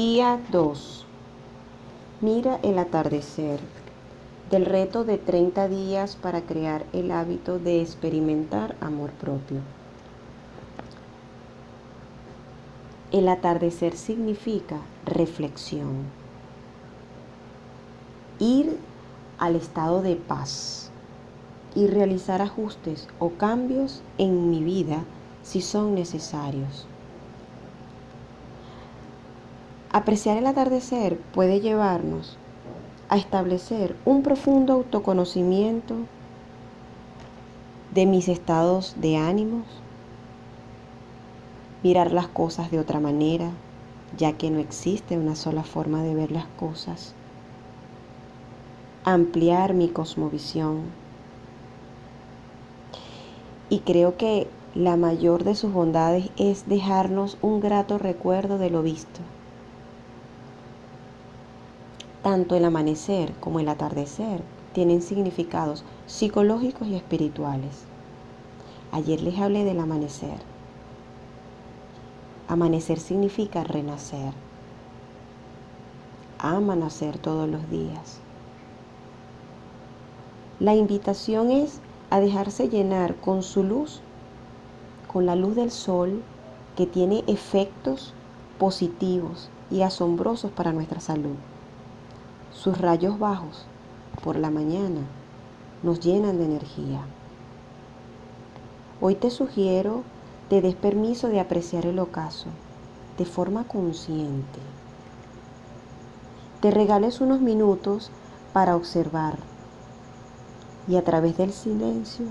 Día 2. Mira el atardecer. Del reto de 30 días para crear el hábito de experimentar amor propio. El atardecer significa reflexión. Ir al estado de paz y realizar ajustes o cambios en mi vida si son necesarios. Apreciar el atardecer puede llevarnos a establecer un profundo autoconocimiento de mis estados de ánimos, mirar las cosas de otra manera, ya que no existe una sola forma de ver las cosas, ampliar mi cosmovisión. Y creo que la mayor de sus bondades es dejarnos un grato recuerdo de lo visto tanto el amanecer como el atardecer tienen significados psicológicos y espirituales. Ayer les hablé del amanecer. Amanecer significa renacer. Amanecer todos los días. La invitación es a dejarse llenar con su luz, con la luz del sol que tiene efectos positivos y asombrosos para nuestra salud. Sus rayos bajos por la mañana nos llenan de energía. Hoy te sugiero te des permiso de apreciar el ocaso de forma consciente. Te regales unos minutos para observar y a través del silencio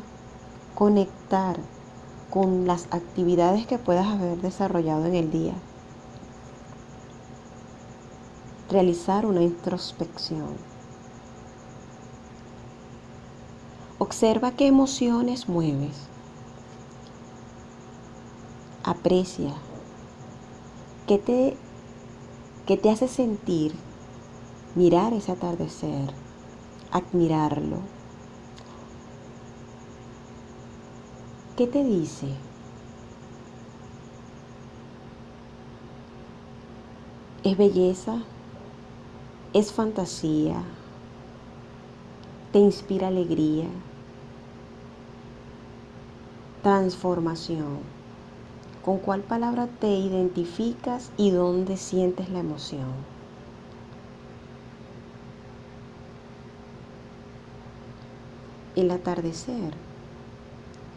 conectar con las actividades que puedas haber desarrollado en el día realizar una introspección. Observa qué emociones mueves. Aprecia. ¿Qué te, qué te hace sentir mirar ese atardecer? Admirarlo. ¿Qué te dice? ¿Es belleza? Es fantasía, te inspira alegría, transformación. ¿Con cuál palabra te identificas y dónde sientes la emoción? El atardecer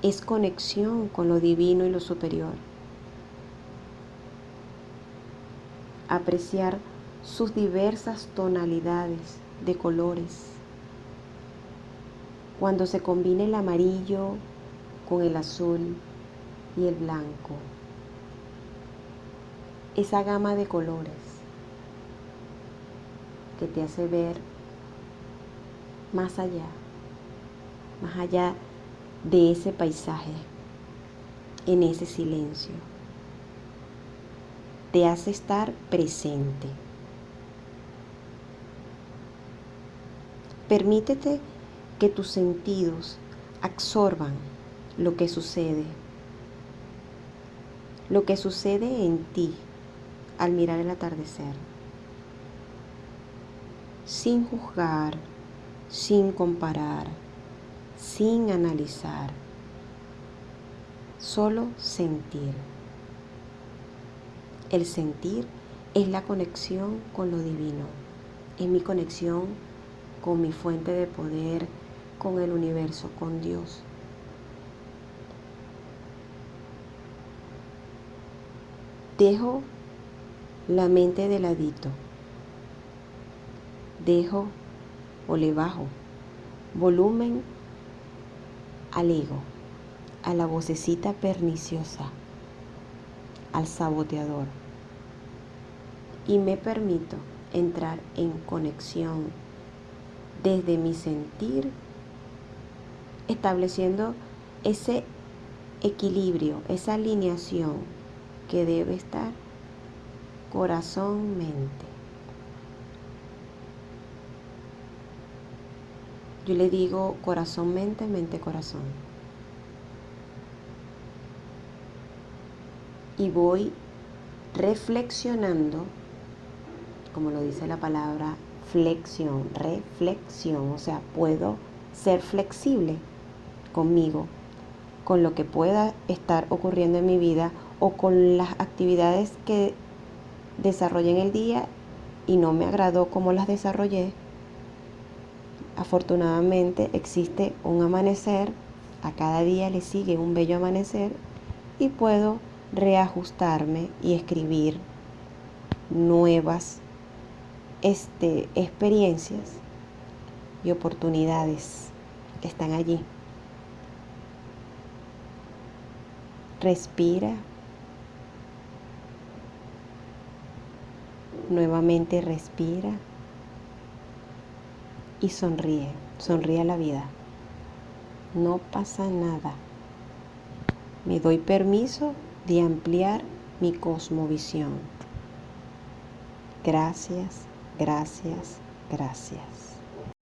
es conexión con lo divino y lo superior. Apreciar sus diversas tonalidades de colores. Cuando se combina el amarillo con el azul y el blanco. Esa gama de colores que te hace ver más allá, más allá de ese paisaje, en ese silencio. Te hace estar presente. Permítete que tus sentidos absorban lo que sucede, lo que sucede en ti al mirar el atardecer, sin juzgar, sin comparar, sin analizar, solo sentir. El sentir es la conexión con lo divino, es mi conexión con mi fuente de poder, con el universo, con Dios. Dejo la mente de ladito. Dejo o le bajo volumen al ego, a la vocecita perniciosa, al saboteador. Y me permito entrar en conexión desde mi sentir, estableciendo ese equilibrio, esa alineación que debe estar corazón-mente. Yo le digo corazón-mente, mente-corazón. Y voy reflexionando como lo dice la palabra, flexión, reflexión, o sea, puedo ser flexible conmigo, con lo que pueda estar ocurriendo en mi vida o con las actividades que desarrollé en el día y no me agradó como las desarrollé. Afortunadamente existe un amanecer, a cada día le sigue un bello amanecer y puedo reajustarme y escribir nuevas este, experiencias y oportunidades que están allí. Respira. Nuevamente respira. Y sonríe. Sonríe a la vida. No pasa nada. Me doy permiso de ampliar mi cosmovisión. Gracias, gracias, gracias.